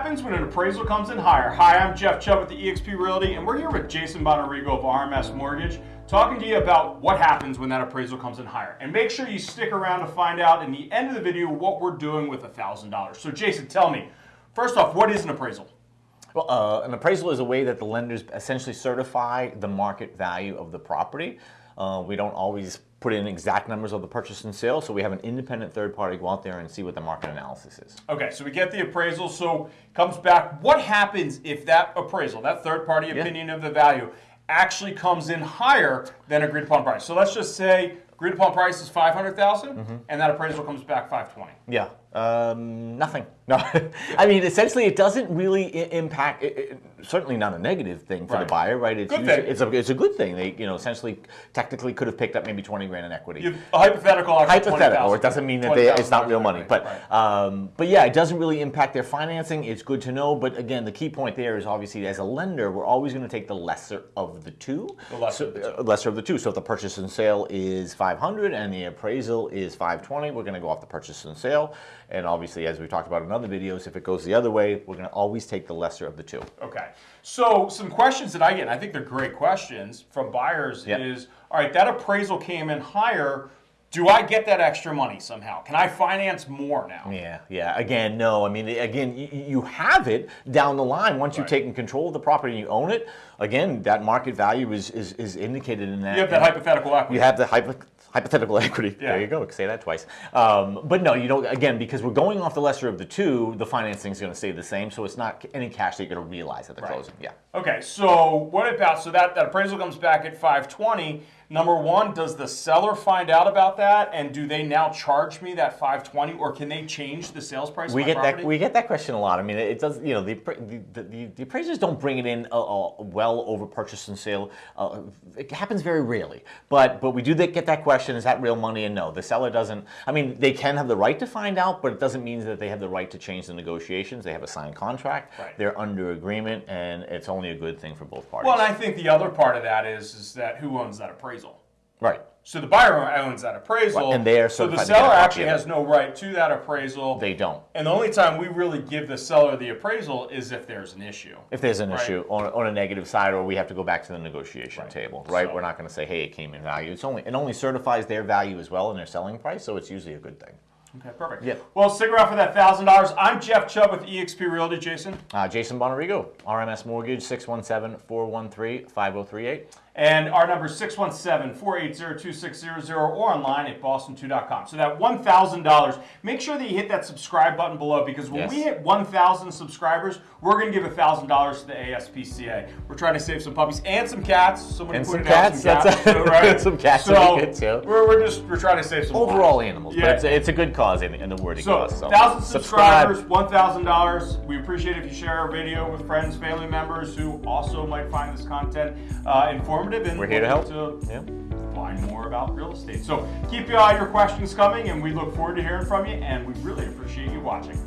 happens when an appraisal comes in higher? Hi, I'm Jeff Chubb with the eXp Realty, and we're here with Jason Bonarigo of RMS Mortgage, talking to you about what happens when that appraisal comes in higher. And make sure you stick around to find out in the end of the video what we're doing with $1,000. So Jason, tell me, first off, what is an appraisal? Well, uh, an appraisal is a way that the lenders essentially certify the market value of the property. Uh, we don't always put in exact numbers of the purchase and sale, so we have an independent third party go out there and see what the market analysis is. Okay, so we get the appraisal, so comes back. What happens if that appraisal, that third party opinion yeah. of the value, actually comes in higher than agreed upon price? So let's just say agreed upon price is 500,000 mm -hmm. and that appraisal comes back 520. Yeah, um, nothing. No, I mean, essentially, it doesn't really impact. It, it, certainly not a negative thing for right. the buyer, right? It's good usually. It's a it's a good thing. They you know essentially technically could have picked up maybe twenty grand in equity. A hypothetical. Hypothetical. It doesn't mean that they, it's not real money, but right. um, but yeah, it doesn't really impact their financing. It's good to know, but again, the key point there is obviously as a lender, we're always going to take the lesser of the two. The lesser, so, of, the two. Uh, lesser of the two. So if the purchase and sale is five hundred and the appraisal is five twenty, we're going to go off the purchase and sale, and obviously as we talked about in other videos, if it goes the other way, we're going to always take the lesser of the two. Okay. So some questions that I get, and I think they're great questions from buyers yep. is, all right, that appraisal came in higher. Do I get that extra money somehow? Can I finance more now? Yeah, yeah. Again, no. I mean, again, you have it down the line once you've taken control of the property and you own it. Again, that market value is is, is indicated in that. You have that hypothetical equity. You have the hypo hypothetical equity. Yeah. There you go. Say that twice. Um, but no, you don't. Again, because we're going off the lesser of the two, the financing is going to stay the same. So it's not any cash that you're going to realize at the right. closing. Yeah. Okay. So what about so that that appraisal comes back at 520? Number one, does the seller find out about that, and do they now charge me that 520, or can they change the sales price? We get property? that we get that question a lot. I mean, it does. You know, the the, the, the appraisers don't bring it in uh, uh, well over purchase and sale. Uh, it happens very rarely, but but we do get that question: Is that real money? And no, the seller doesn't. I mean, they can have the right to find out, but it doesn't mean that they have the right to change the negotiations. They have a signed contract. Right. They're under agreement, and it's only a good thing for both parties. Well, and I think the other part of that is is that who owns that appraisal? Right. So the buyer owns that appraisal. Right. And they are so the seller actually has no right to that appraisal. They don't. And the only time we really give the seller the appraisal is if there's an issue. If there's an right? issue on, on a negative side, or we have to go back to the negotiation right. table, right? So, We're not going to say, hey, it came in value. It's only it only certifies their value as well and their selling price, so it's usually a good thing. Okay, perfect. Yeah. Well, stick around for that thousand dollars. I'm Jeff Chubb with eXp Realty. Jason. Uh, Jason Bonarigo, RMS Mortgage, 617-413-5038. And our number is 617-480-2600 or online at boston2.com. So that $1,000, make sure that you hit that subscribe button below because when yes. we hit 1,000 subscribers, we're going to give $1,000 to the ASPCA. We're trying to save some puppies and some cats. Somebody and some cats. Some cats, too, right? some cats so good too. We're, we're just we're trying to save some overall lives. animals. Yeah. But it's a, it's a good cause in, in the wording so, cause. So, thousand subscribers, $1,000. We appreciate if you share our video with friends, family members who also might find this content uh, informative. And we're here to help to yeah. find more about real estate. So keep uh, your questions coming, and we look forward to hearing from you, and we really appreciate you watching.